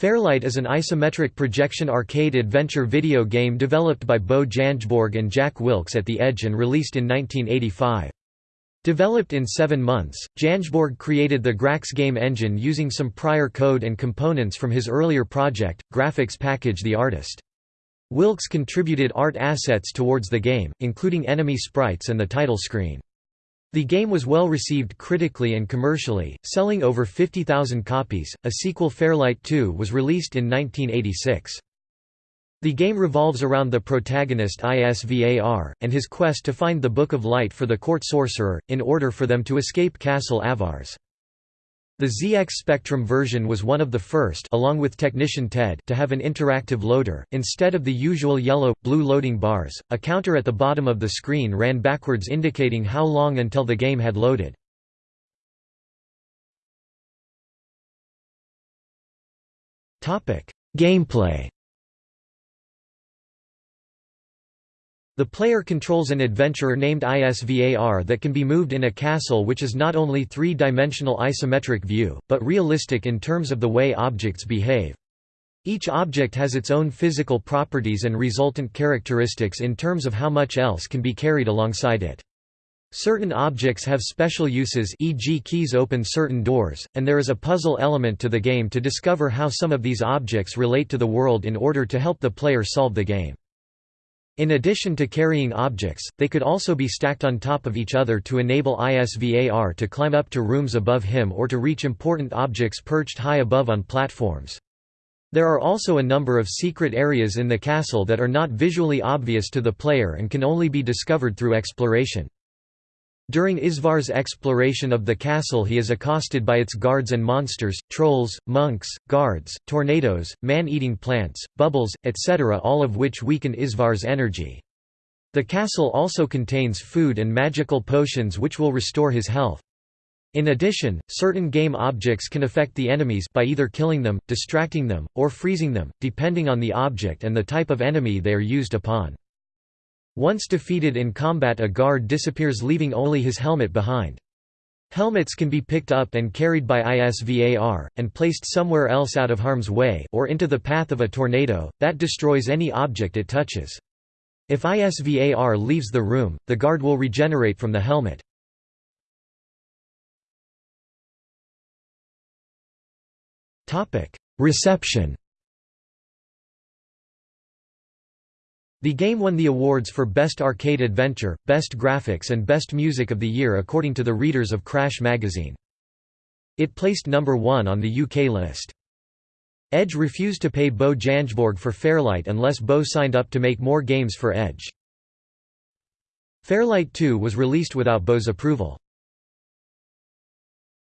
Fairlight is an isometric projection arcade adventure video game developed by Bo Jangeborg and Jack Wilks at The Edge and released in 1985. Developed in seven months, Jangeborg created the Grax game engine using some prior code and components from his earlier project, Graphics Package the Artist. Wilks contributed art assets towards the game, including enemy sprites and the title screen. The game was well received critically and commercially, selling over 50,000 copies. A sequel Fairlight 2 was released in 1986. The game revolves around the protagonist Isvar, and his quest to find the Book of Light for the court sorcerer, in order for them to escape Castle Avars. The ZX Spectrum version was one of the first along with Technician Ted to have an interactive loader, instead of the usual yellow, blue loading bars, a counter at the bottom of the screen ran backwards indicating how long until the game had loaded. Gameplay The player controls an adventurer named Isvar that can be moved in a castle which is not only three-dimensional isometric view, but realistic in terms of the way objects behave. Each object has its own physical properties and resultant characteristics in terms of how much else can be carried alongside it. Certain objects have special uses e.g. keys open certain doors, and there is a puzzle element to the game to discover how some of these objects relate to the world in order to help the player solve the game. In addition to carrying objects, they could also be stacked on top of each other to enable ISVAR to climb up to rooms above him or to reach important objects perched high above on platforms. There are also a number of secret areas in the castle that are not visually obvious to the player and can only be discovered through exploration. During Isvar's exploration of the castle he is accosted by its guards and monsters, trolls, monks, guards, tornadoes, man-eating plants, bubbles, etc. all of which weaken Isvar's energy. The castle also contains food and magical potions which will restore his health. In addition, certain game objects can affect the enemies by either killing them, distracting them, or freezing them, depending on the object and the type of enemy they are used upon. Once defeated in combat a guard disappears leaving only his helmet behind. Helmets can be picked up and carried by ISVAR, and placed somewhere else out of harm's way or into the path of a tornado, that destroys any object it touches. If ISVAR leaves the room, the guard will regenerate from the helmet. Reception The game won the awards for Best Arcade Adventure, Best Graphics and Best Music of the Year according to the readers of Crash magazine. It placed number one on the UK list. Edge refused to pay Bo Jangeborg for Fairlight unless Bo signed up to make more games for Edge. Fairlight 2 was released without Bo's approval.